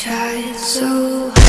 tried so hard